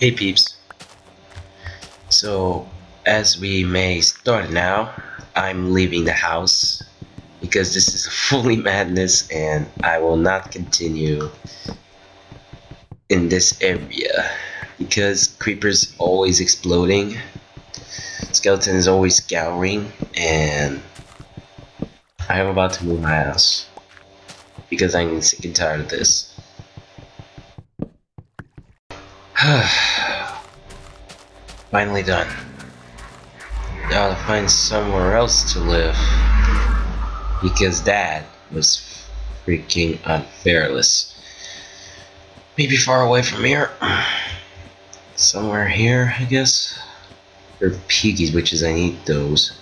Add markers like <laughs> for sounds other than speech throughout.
Hey peeps. So, as we may start now, I'm leaving the house because this is <laughs> fully madness and I will not continue in this area because creepers always exploding, skeleton is always scouring, and I am about to move my house because I'm sick and tired of this. <sighs> Finally done. Now to find somewhere else to live. Because that was freaking unfairless. Maybe far away from here. <sighs> Somewhere here, I guess. Or piggies, which is I need those.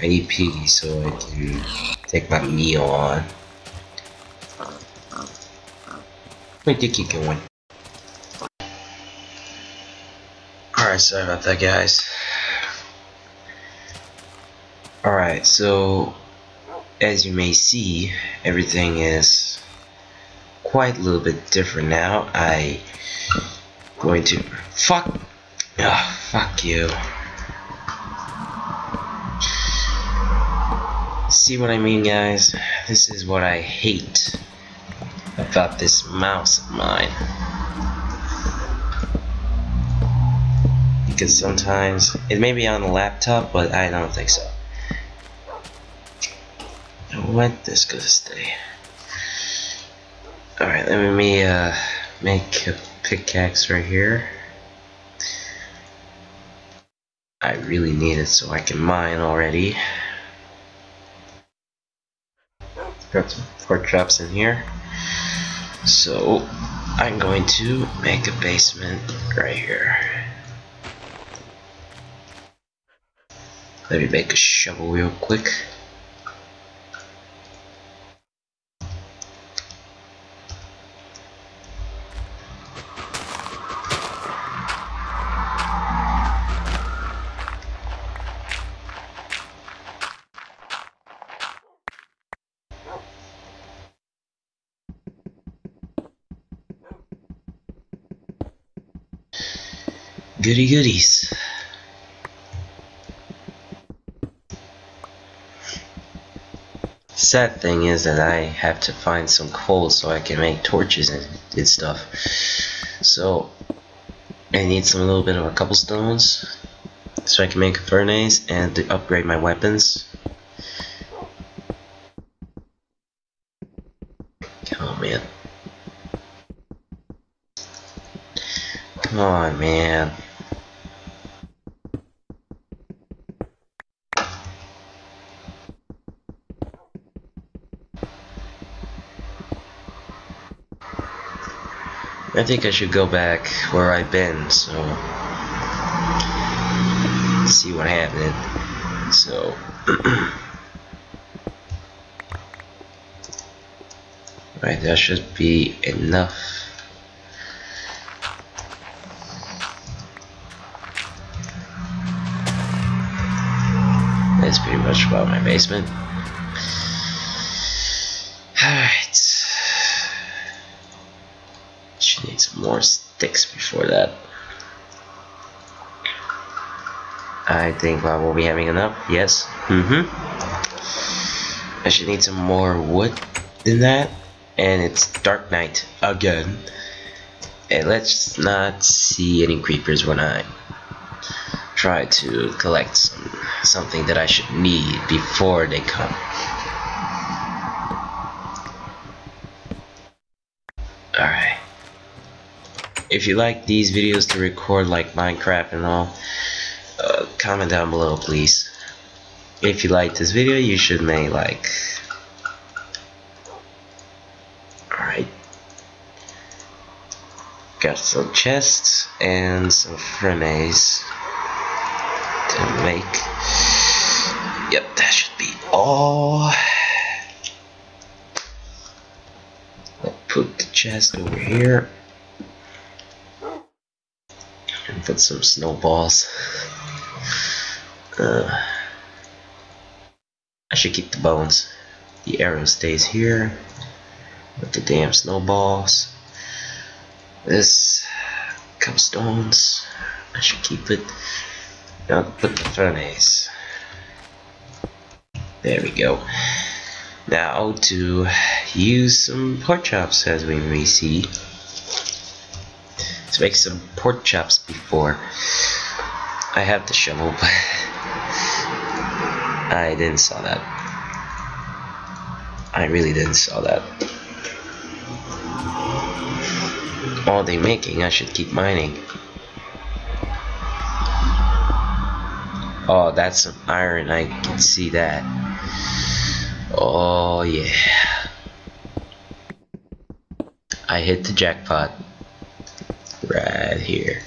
I need piggies so I can take my meal on. Wait, did keep going. Sorry about that guys. Alright, so as you may see, everything is quite a little bit different now. I going to fuck oh, fuck you. See what I mean guys? This is what I hate about this mouse of mine. Because sometimes it may be on the laptop, but I don't think so. What this gonna stay? Alright, let me uh, make a pickaxe right here. I really need it so I can mine already. Got some pork chops in here. So I'm going to make a basement right here. Let me make a shovel real quick. Goody goodies. Sad thing is that I have to find some coal so I can make torches and, and stuff. So I need some little bit of a couple stones so I can make a furnace and to upgrade my weapons. Come on, man. Come on, man. I think I should go back where I've been, so see what happened. So <clears throat> right, that should be enough. That's pretty much about my basement. need some more sticks before that. I think I will be having enough. Yes. Mm-hmm. I should need some more wood than that. And it's dark night again. And let's not see any creepers when I try to collect some, something that I should need before they come. If you like these videos to record like Minecraft and all, uh, comment down below please. If you like this video, you should make like. Alright. Got some chests and some furnace to make. Yep, that should be all. Put the chest over here put some snowballs. Uh, I should keep the bones. The arrow stays here with the damn snowballs. This cobblestones. I should keep it. Now put the furnace. There we go. Now to use some pork chops as we may see. Let's make some pork chops before. I have the shovel, but I didn't saw that. I really didn't saw that. All they making, I should keep mining. Oh, that's some iron, I can see that. Oh yeah. I hit the jackpot. Right here.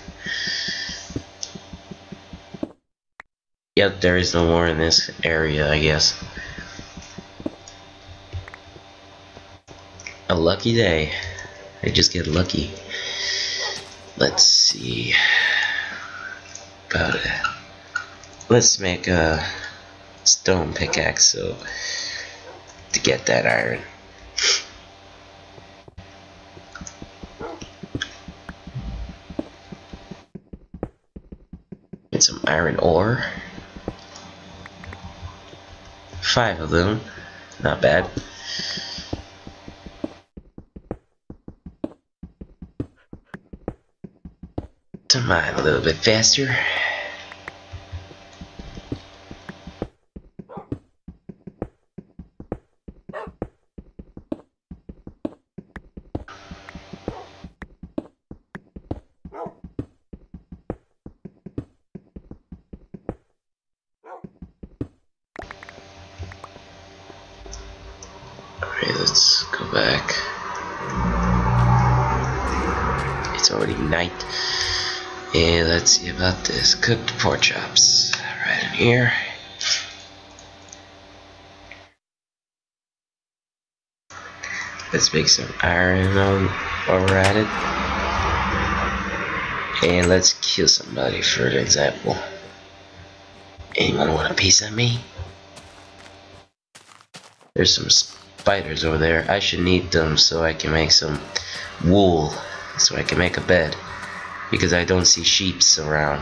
Yep, there is no more in this area, I guess. A lucky day. I just get lucky. Let's see. About it. Let's make a stone pickaxe so to get that iron. Some iron ore. Five of them. Not bad. To mine a little bit faster. Let's go back. It's already night. And let's see about this. Cooked pork chops. Right in here. Let's make some iron on while we're at it. And let's kill somebody for example. Anyone want a piece of me? There's some spiders over there. I should need them so I can make some wool. So I can make a bed. Because I don't see sheeps around.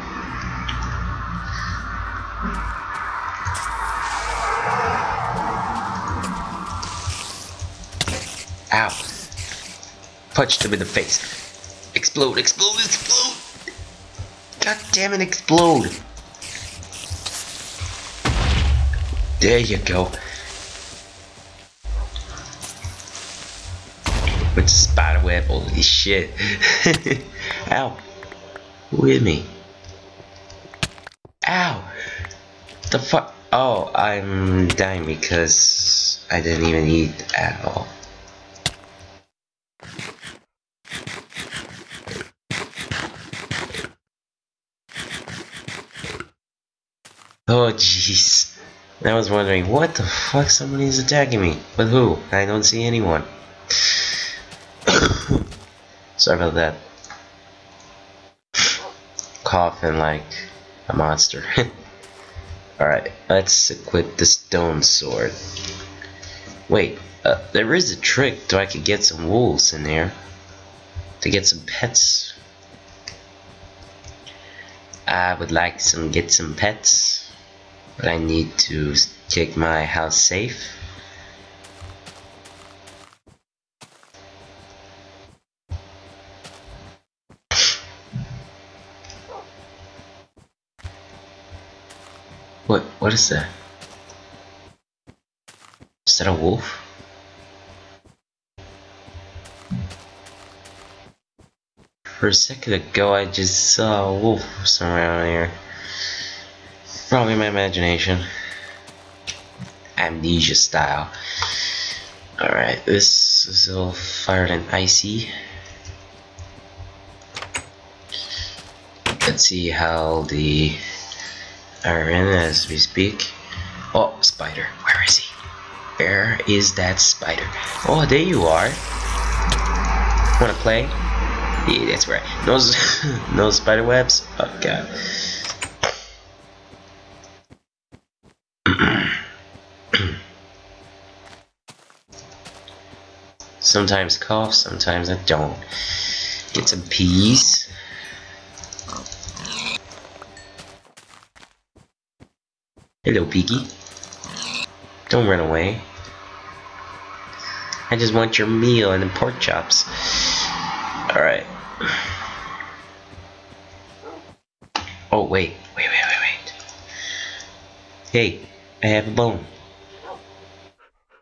Ow. Punched him in the face. Explode, explode, explode! God damn it, explode! There you go. The spider web, holy shit. <laughs> Ow. Who hit me? Ow! The fuck? Oh, I'm dying because I didn't even eat at all. Oh jeez. I was wondering, what the fuck somebody's attacking me? But who? I don't see anyone. <coughs> Sorry about that. Coughing like a monster. <laughs> Alright, let's equip the stone sword. Wait, uh, there is a trick so I could get some wolves in there. To get some pets. I would like some get some pets. But I need to take my house safe. What what is that? Is that a wolf? For a second ago I just saw a wolf somewhere around here. Probably my imagination. Amnesia style. Alright, this is all fired and icy. Let's see how the iron as we speak. Oh, spider. Where is he? Where is that spider? Oh, there you are. Wanna play? Yeah, that's right. No, no <laughs> spider webs? Oh, God. <clears throat> sometimes cough, sometimes I don't. Get some peas. Hello, Piggy. Don't run away. I just want your meal and the pork chops. Alright. Oh, wait. Wait, wait, wait, wait. Hey, I have a bone.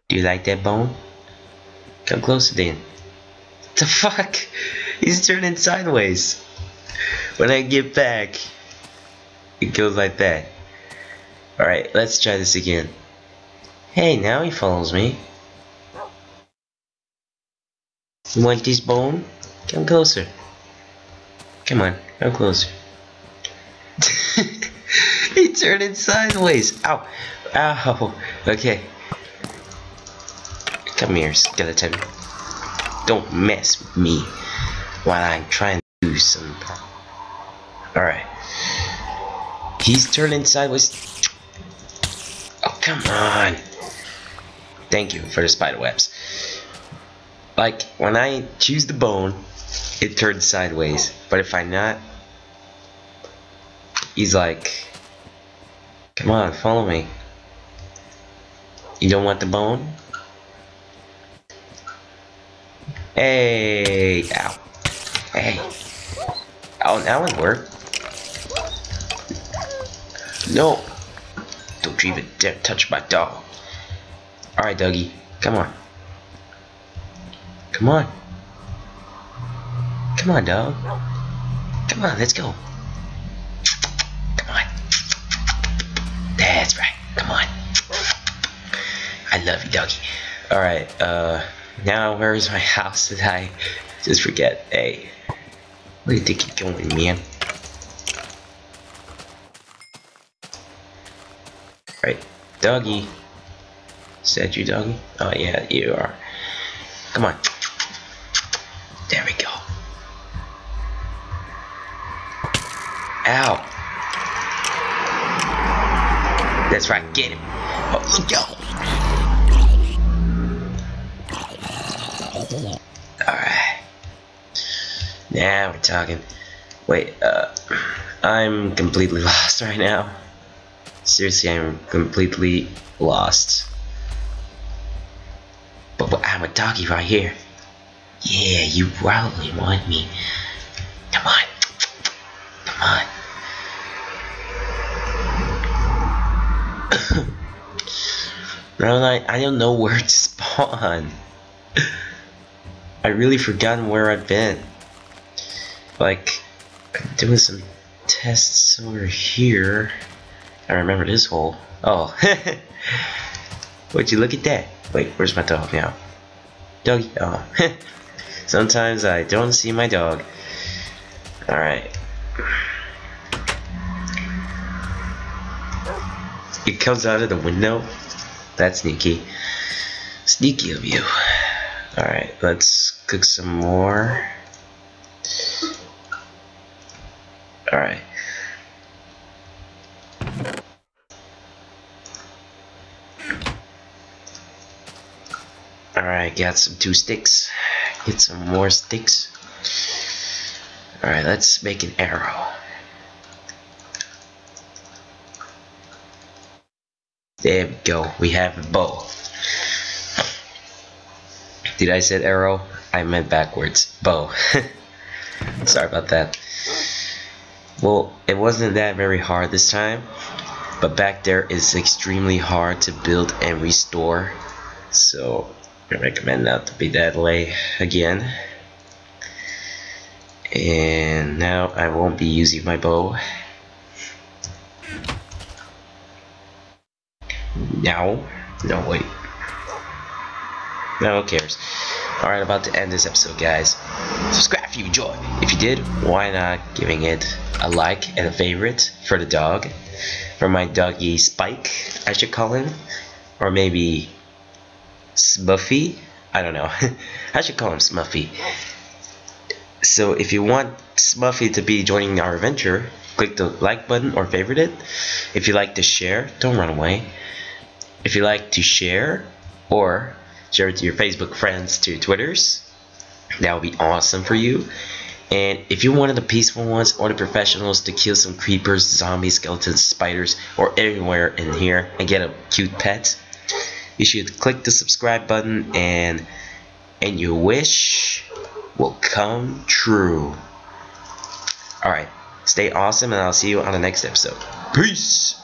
Do you like that bone? Come closer then. What the fuck? He's turning sideways. When I get back, it goes like that. Alright, let's try this again. Hey, now he follows me. You want this bone? Come closer. Come on, come closer. <laughs> he turned it sideways. Ow. Ow. Okay. Come here, skeleton. Don't mess with me while I'm trying to do some. Alright. He's turning sideways. Come on. Thank you for the spider webs. Like, when I choose the bone, it turns sideways. But if I not, he's like, come on, follow me. You don't want the bone? Hey, ow. Hey. Oh, that one worked. No. Don't you even dare touch my dog. Alright, Dougie. Come on. Come on. Come on, dog. Come on, let's go. Come on. That's right. Come on. I love you, doggy. Alright, uh, now where's my <laughs> house? Did I just forget? Hey, where think you're going, man? Right, doggy. Said you, doggy? Oh, yeah, you are. Come on. There we go. Ow. That's right, get him. Oh, look out. Alright. Now we're talking. Wait, uh, I'm completely <laughs> lost right now. Seriously, I'm completely lost. But, but I'm a doggy right here. Yeah, you probably want me. Come on. Come on. <coughs> no, I, I don't know where to spawn. I really forgotten where I've been. Like, I'm doing some tests over here. I remember this hole. Oh. <laughs> Would you look at that? Wait, where's my dog now? Doggy. Oh. <laughs> Sometimes I don't see my dog. Alright. It comes out of the window? That's sneaky. Sneaky of you. Alright, let's cook some more. Alright. Alright, got some two sticks. Get some more sticks. Alright, let's make an arrow. There we go. We have a bow. Did I say arrow? I meant backwards. Bow. <laughs> Sorry about that. Well, it wasn't that very hard this time. But back there is extremely hard to build and restore. So I recommend not to be that way again. And now I won't be using my bow. Now? No, wait. No, who cares? Alright, about to end this episode, guys. Subscribe if you enjoyed. If you did, why not giving it a like and a favorite for the dog? For my doggy Spike, I should call him. Or maybe Smuffy? I don't know. <laughs> I should call him Smuffy. So if you want Smuffy to be joining our adventure, click the like button or favorite it. If you like to share, don't run away. If you like to share or share it to your Facebook friends, to Twitters, that would be awesome for you. And if you're one of the peaceful ones or the professionals to kill some creepers, zombies, skeletons, spiders, or anywhere in here and get a cute pet, you should click the subscribe button and and your wish will come true. Alright, stay awesome and I'll see you on the next episode. Peace!